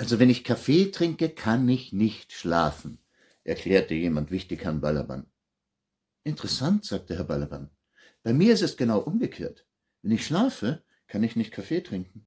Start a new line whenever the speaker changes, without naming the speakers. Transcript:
Also wenn ich Kaffee trinke, kann ich nicht schlafen, erklärte jemand wichtig Herrn Balaban. Interessant, sagte Herr Balaban. Bei mir ist es genau umgekehrt. Wenn ich schlafe, kann ich nicht Kaffee trinken.